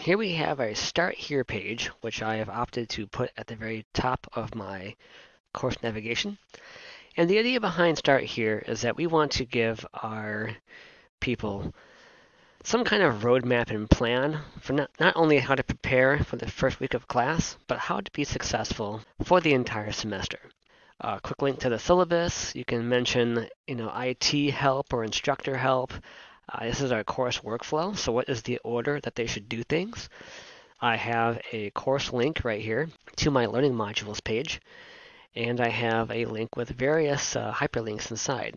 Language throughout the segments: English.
Here we have a Start Here page, which I have opted to put at the very top of my course navigation. And the idea behind Start Here is that we want to give our people some kind of roadmap and plan for not, not only how to prepare for the first week of class, but how to be successful for the entire semester. A quick link to the syllabus. You can mention, you know, IT help or instructor help. Uh, this is our course workflow. So what is the order that they should do things? I have a course link right here to my learning modules page. And I have a link with various uh, hyperlinks inside.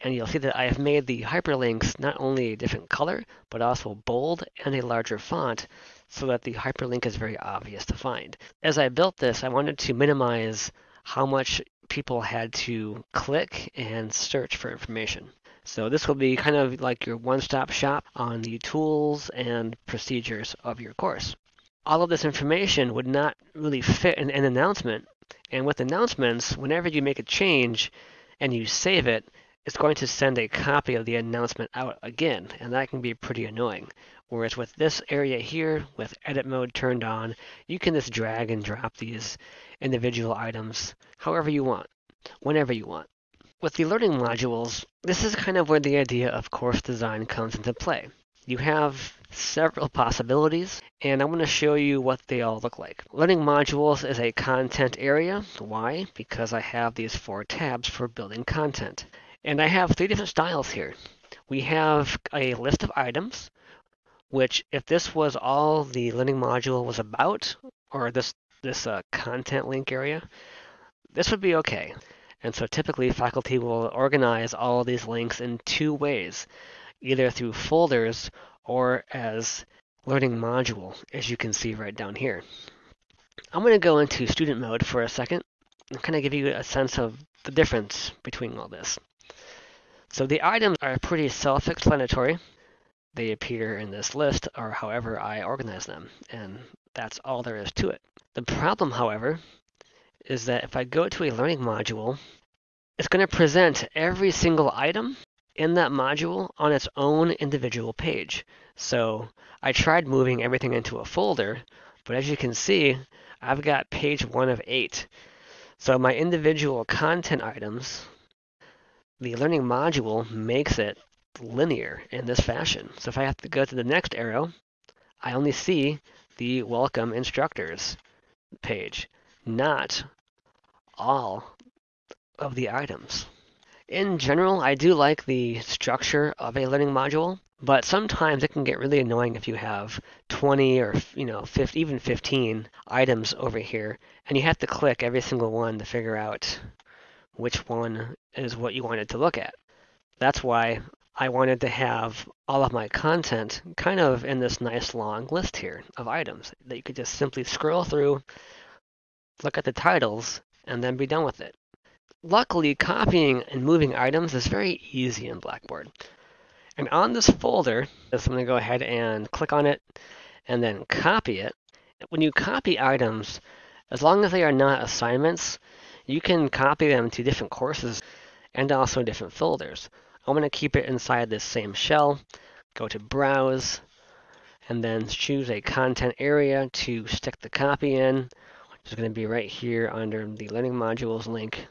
And you'll see that I have made the hyperlinks not only a different color, but also bold and a larger font so that the hyperlink is very obvious to find. As I built this, I wanted to minimize how much people had to click and search for information. So this will be kind of like your one-stop shop on the tools and procedures of your course. All of this information would not really fit in an announcement. And with announcements, whenever you make a change and you save it, it's going to send a copy of the announcement out again, and that can be pretty annoying. Whereas with this area here, with edit mode turned on, you can just drag and drop these individual items however you want, whenever you want. With the learning modules, this is kind of where the idea of course design comes into play. You have several possibilities, and I'm going to show you what they all look like. Learning modules is a content area. Why? Because I have these four tabs for building content. And I have three different styles here. We have a list of items, which if this was all the learning module was about, or this, this uh, content link area, this would be okay. And so typically faculty will organize all of these links in two ways, either through folders or as learning module, as you can see right down here. I'm going to go into student mode for a second and kind of give you a sense of the difference between all this. So the items are pretty self-explanatory. They appear in this list or however I organize them, and that's all there is to it. The problem, however, is that if I go to a learning module, it's going to present every single item in that module on its own individual page. So I tried moving everything into a folder, but as you can see, I've got page one of eight. So my individual content items the learning module makes it linear in this fashion. So if I have to go to the next arrow, I only see the welcome instructors page, not all of the items. In general, I do like the structure of a learning module, but sometimes it can get really annoying if you have 20 or you know 50, even 15 items over here, and you have to click every single one to figure out which one is what you wanted to look at. That's why I wanted to have all of my content kind of in this nice long list here of items that you could just simply scroll through, look at the titles, and then be done with it. Luckily, copying and moving items is very easy in Blackboard. And on this folder, I'm going to go ahead and click on it and then copy it. When you copy items, as long as they are not assignments, you can copy them to different courses and also different folders. I'm going to keep it inside this same shell, go to Browse, and then choose a content area to stick the copy in, is going to be right here under the Learning Modules link.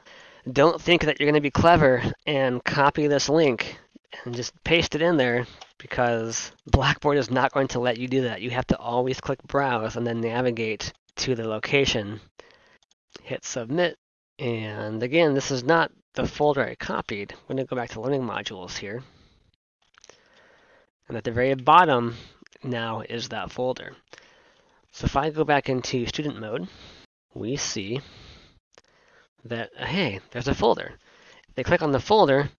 Don't think that you're going to be clever and copy this link and just paste it in there because Blackboard is not going to let you do that. You have to always click Browse and then navigate to the location. Hit Submit, and again, this is not the folder I copied. I'm going to go back to learning modules here. And at the very bottom now is that folder. So if I go back into student mode, we see that, hey, there's a folder. They click on the folder,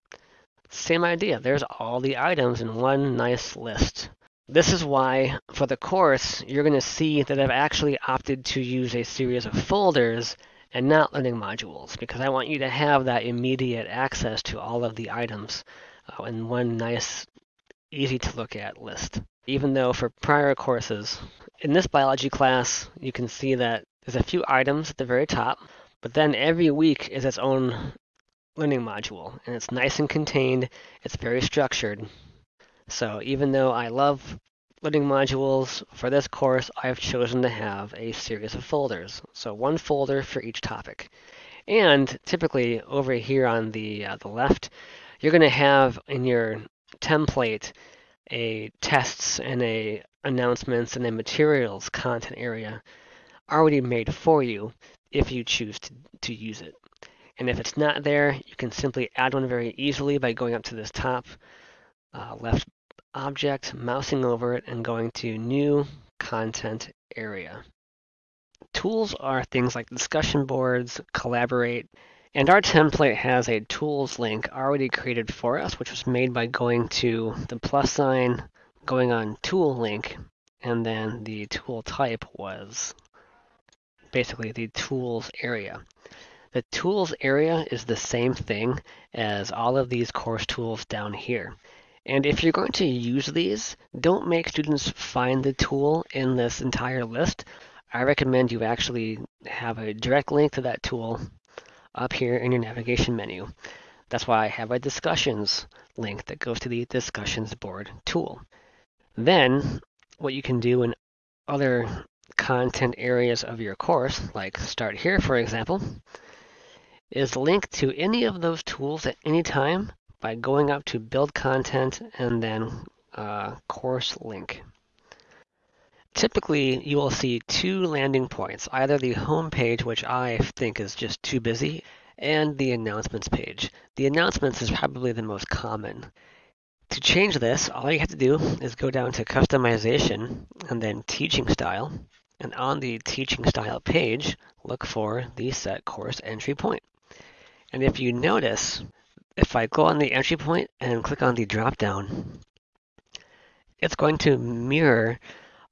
same idea. There's all the items in one nice list. This is why, for the course, you're going to see that I've actually opted to use a series of folders and not learning modules because I want you to have that immediate access to all of the items uh, in one nice, easy to look at list. Even though for prior courses, in this biology class, you can see that there's a few items at the very top, but then every week is its own learning module, and it's nice and contained, it's very structured. So even though I love learning modules, for this course, I've chosen to have a series of folders. So one folder for each topic. And typically over here on the, uh, the left, you're going to have in your template a tests and a announcements and a materials content area already made for you if you choose to, to use it. And if it's not there, you can simply add one very easily by going up to this top uh, left object, mousing over it, and going to New Content Area. Tools are things like discussion boards, Collaborate, and our template has a tools link already created for us, which was made by going to the plus sign, going on tool link, and then the tool type was basically the tools area. The tools area is the same thing as all of these course tools down here. And if you're going to use these, don't make students find the tool in this entire list. I recommend you actually have a direct link to that tool up here in your navigation menu. That's why I have a discussions link that goes to the discussions board tool. Then what you can do in other content areas of your course, like start here for example, is link to any of those tools at any time by going up to build content and then uh, course link. Typically, you will see two landing points, either the home page, which I think is just too busy, and the announcements page. The announcements is probably the most common. To change this, all you have to do is go down to customization and then teaching style. And on the teaching style page, look for the set course entry point. And if you notice, if I go on the entry point and click on the drop down, it's going to mirror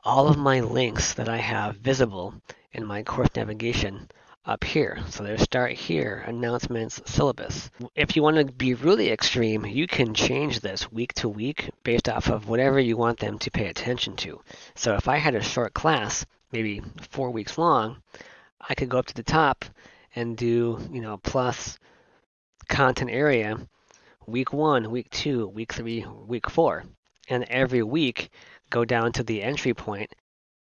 all of my links that I have visible in my course navigation up here. So there's start here, announcements, syllabus. If you want to be really extreme, you can change this week to week based off of whatever you want them to pay attention to. So if I had a short class, maybe four weeks long, I could go up to the top and do, you know, plus content area week one, week two, week three, week four. And every week go down to the entry point